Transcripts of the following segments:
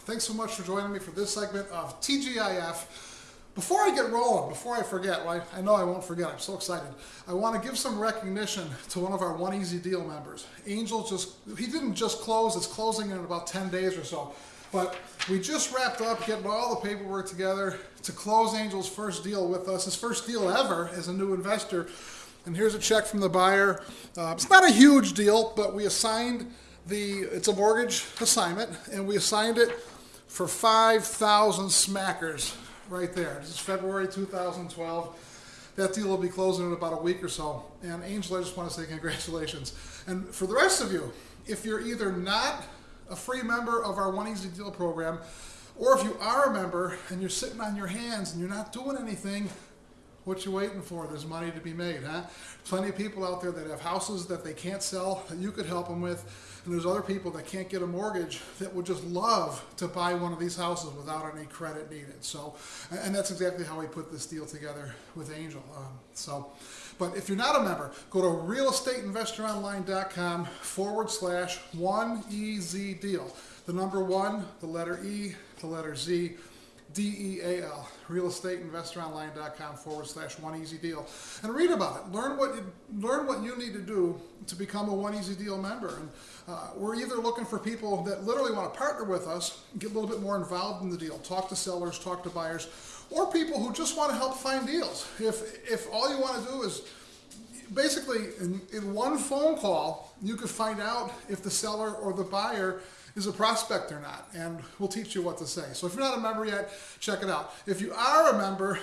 Thanks so much for joining me for this segment of TGIF. Before I get rolling, before I forget, well, I know I won't forget, I'm so excited. I want to give some recognition to one of our One Easy Deal members. Angel just, he didn't just close, it's closing in about 10 days or so. But we just wrapped up getting all the paperwork together to close Angel's first deal with us, his first deal ever as a new investor. And here's a check from the buyer. Uh, it's not a huge deal, but we assigned the, it's a mortgage assignment, and we assigned it for 5,000 smackers right there. This is February 2012. That deal will be closing in about a week or so. And Angel, I just want to say congratulations. And for the rest of you, if you're either not a free member of our One Easy Deal program, or if you are a member and you're sitting on your hands and you're not doing anything, what you waiting for? There's money to be made, huh? Plenty of people out there that have houses that they can't sell that you could help them with. And there's other people that can't get a mortgage that would just love to buy one of these houses without any credit needed. So, and that's exactly how we put this deal together with Angel. Um, so, but if you're not a member, go to realestateinvestoronline.com forward slash one EZ deal. The number one, the letter E, the letter Z D-E-A-L, realestateinvestoronline.com forward slash one easy deal. And read about it. Learn what you, learn what you need to do to become a one easy deal member. And uh, we're either looking for people that literally want to partner with us, get a little bit more involved in the deal, talk to sellers, talk to buyers, or people who just want to help find deals. If, if all you want to do is basically in, in one phone call, you could find out if the seller or the buyer is a prospect or not, and we'll teach you what to say. So if you're not a member yet, check it out. If you are a member,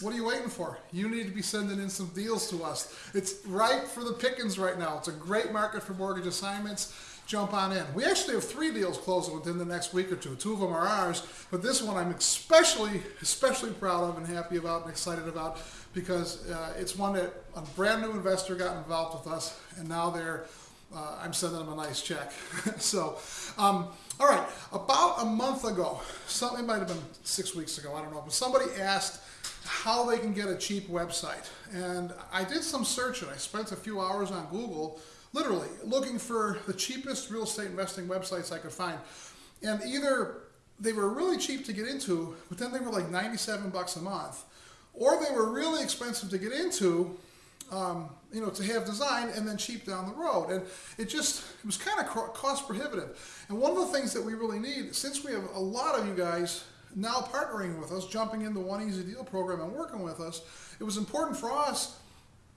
what are you waiting for? You need to be sending in some deals to us. It's ripe for the pickings right now. It's a great market for mortgage assignments. Jump on in. We actually have three deals closing within the next week or two. Two of them are ours, but this one I'm especially, especially proud of and happy about and excited about because uh, it's one that a brand new investor got involved with us, and now they're uh, I'm sending them a nice check. so, um, all right, about a month ago, something might have been six weeks ago, I don't know, but somebody asked how they can get a cheap website. And I did some searching. I spent a few hours on Google, literally looking for the cheapest real estate investing websites I could find. And either they were really cheap to get into, but then they were like 97 bucks a month, or they were really expensive to get into, um, you know, to have design and then cheap down the road. And it just, it was kind of cost prohibitive. And one of the things that we really need, since we have a lot of you guys now partnering with us, jumping in the One Easy Deal program and working with us, it was important for us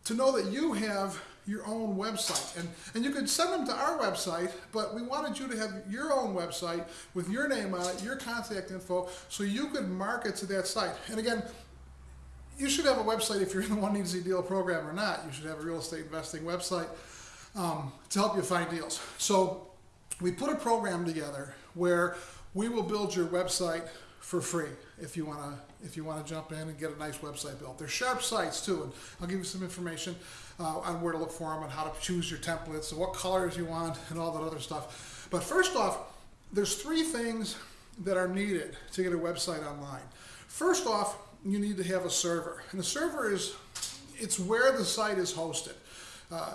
to know that you have your own website. And, and you could send them to our website, but we wanted you to have your own website with your name on it, your contact info, so you could market to that site. And again, you should have a website if you're in the One Easy Deal program or not. You should have a real estate investing website um, to help you find deals. So we put a program together where we will build your website for free if you want to if you want to jump in and get a nice website built. They're sharp sites too, and I'll give you some information uh, on where to look for them and how to choose your templates and what colors you want and all that other stuff. But first off, there's three things that are needed to get a website online. First off, you need to have a server. And the server is, it's where the site is hosted. Uh,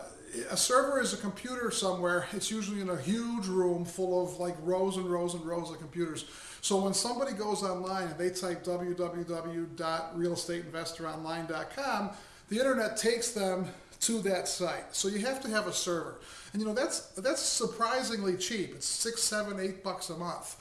a server is a computer somewhere. It's usually in a huge room full of like rows and rows and rows of computers. So when somebody goes online and they type www.realestateinvestoronline.com, the internet takes them to that site. So you have to have a server. And you know, that's, that's surprisingly cheap. It's six, seven, eight bucks a month.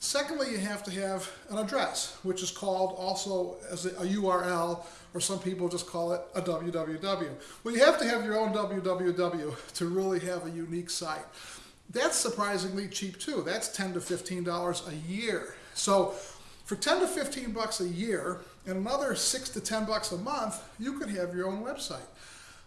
Secondly, you have to have an address, which is called also as a, URL, or some people just call it a www. Well, you have to have your own www to really have a unique site. That's surprisingly cheap too. That's 10 to $15 a year. So for 10 to 15 bucks a year and another 6 to 10 bucks a month, you could have your own website.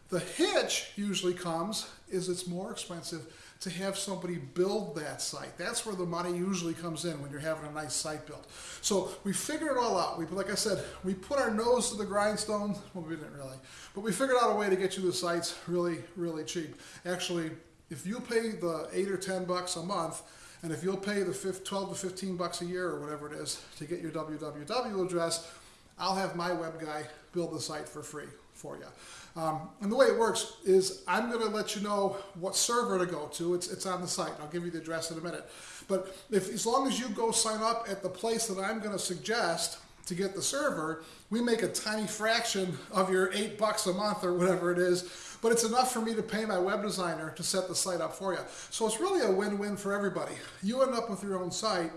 The hitch usually comes is it's more expensive to have somebody build that site. That's where the money usually comes in when you're having a nice site built. So we figured it all out. We, like I said, we put our nose to the grindstone. Well, we didn't really, but we figured out a way to get you the sites really, really cheap. Actually, if you pay the eight or 10 bucks a month, and if you'll pay the 12 to 15 bucks a year or whatever it is to get your www address, I'll have my web guy build the site for free for you. Um, and the way it works is I'm going to let you know what server to go to. It's, it's on the site. I'll give you the address in a minute. But if as long as you go sign up at the place that I'm going to suggest to get the server, we make a tiny fraction of your eight bucks a month or whatever it is, but it's enough for me to pay my web designer to set the site up for you. So it's really a win-win for everybody. You end up with your own site,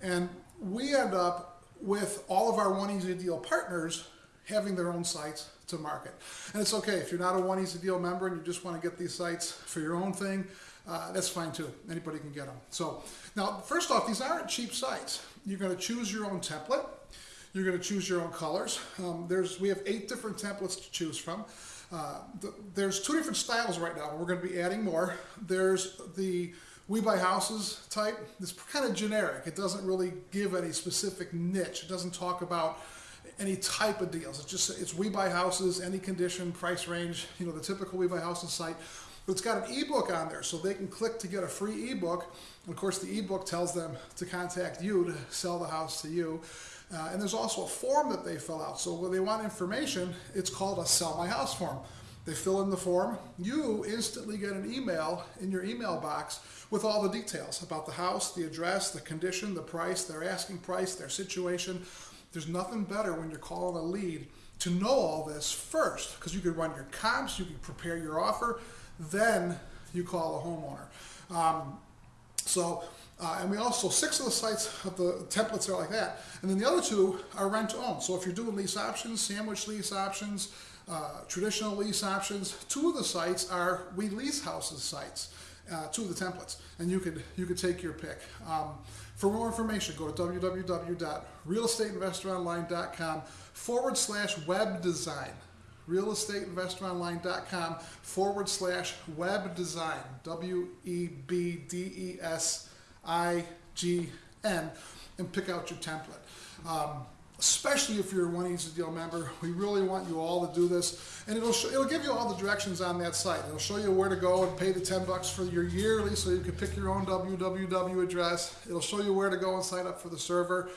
and we end up with all of our One Easy Deal partners having their own sites to market. And it's okay if you're not a One Easy Deal member and you just want to get these sites for your own thing, uh, that's fine too. Anybody can get them. So now, first off, these aren't cheap sites. You're going to choose your own template. You're going to choose your own colors. Um, there's we have eight different templates to choose from. Uh, the, there's two different styles right now. We're going to be adding more. There's the we buy houses type. It's kind of generic. It doesn't really give any specific niche. It doesn't talk about any type of deals. It's just it's we buy houses, any condition, price range. You know the typical we buy houses site. But it's got an ebook on there, so they can click to get a free ebook. And of course, the ebook tells them to contact you to sell the house to you. Uh, and there's also a form that they fill out. So when they want information, it's called a sell my house form. They fill in the form. You instantly get an email in your email box with all the details about the house, the address, the condition, the price, their asking price, their situation. There's nothing better when you're calling a lead to know all this first because you can run your comps, you can prepare your offer, then you call a homeowner. Um, so, uh, and we also, six of the sites of the templates are like that. And then the other two are rent to own. So if you're doing lease options, sandwich lease options, uh, traditional lease options, two of the sites are we lease houses sites, uh, two of the templates. And you could, you could take your pick. Um, for more information, go to www.realestateinvestoronline.com forward slash web design realestateinvestoronline.com forward slash web design, W E B D E S I G N, and pick out your template. Um, especially if you're a One Easy Deal member, we really want you all to do this. And it'll, show, it'll give you all the directions on that site. It'll show you where to go and pay the 10 bucks for your yearly so you can pick your own www address. It'll show you where to go and sign up for the server.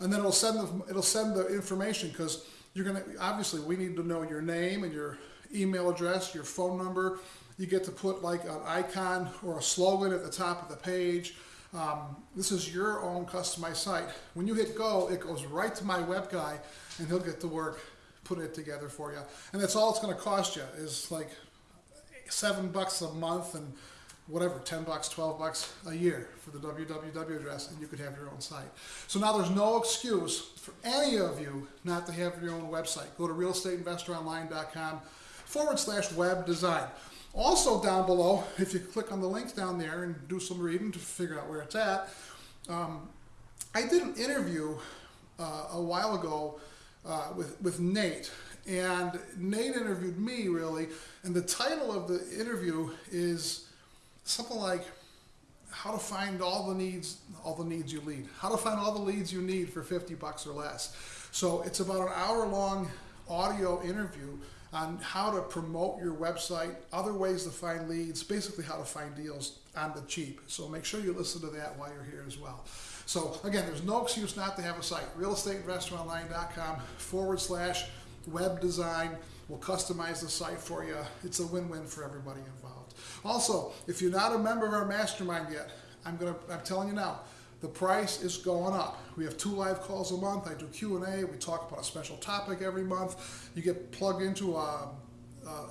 And then it'll send the, it'll send the information because you're going to, obviously, we need to know your name and your email address, your phone number. You get to put like an icon or a slogan at the top of the page. Um, this is your own customized site. When you hit go, it goes right to my web guy and he'll get to work putting it together for you. And that's all it's going to cost you is like seven bucks a month and whatever, 10 bucks, 12 bucks a year for the www address, and you could have your own site. So now there's no excuse for any of you not to have your own website. Go to realestateinvestoronline.com forward slash web design. Also down below, if you click on the link down there and do some reading to figure out where it's at, um, I did an interview uh, a while ago uh, with, with Nate. And Nate interviewed me really, and the title of the interview is something like how to find all the needs all the needs you lead how to find all the leads you need for 50 bucks or less. So it's about an hour long audio interview on how to promote your website other ways to find leads basically how to find deals on the cheap. So make sure you listen to that while you're here as well. So again there's no excuse not to have a site. realestateinvestoronline.com forward slash web design we'll customize the site for you. It's a win-win for everybody involved. Also, if you're not a member of our mastermind yet, I'm gonna I'm telling you now, the price is going up. We have two live calls a month. I do Q&A. We talk about a special topic every month. You get plugged into a,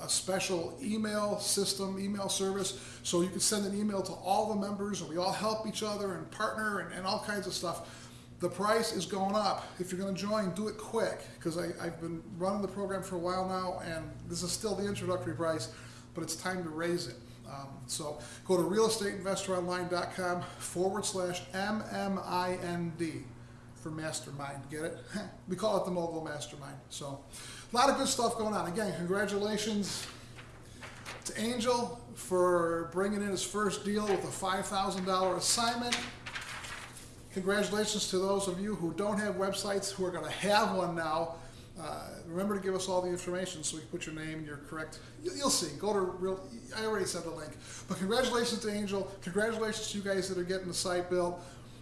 a, special email system, email service, so you can send an email to all the members, and we all help each other and partner and, and all kinds of stuff. The price is going up. If you're going to join, do it quick because I've been running the program for a while now, and this is still the introductory price, but it's time to raise it. Um, so go to realestateinvestoronline.com forward slash MMIND for mastermind. Get it? we call it the Mogul Mastermind. So a lot of good stuff going on. Again, congratulations to Angel for bringing in his first deal with a $5,000 assignment. Congratulations to those of you who don't have websites who are going to have one now. Uh, remember to give us all the information so we can put your name and your correct. You'll see. Go to real. I already sent the link. But congratulations to Angel. Congratulations to you guys that are getting the site built.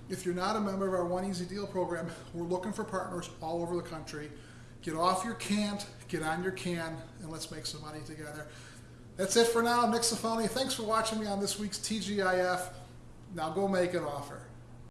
If you're not a member of our One Easy Deal program, we're looking for partners all over the country. Get off your can't, get on your can, and let's make some money together. That's it for now. Nick Safoni, thanks for watching me on this week's TGIF. Now go make an offer.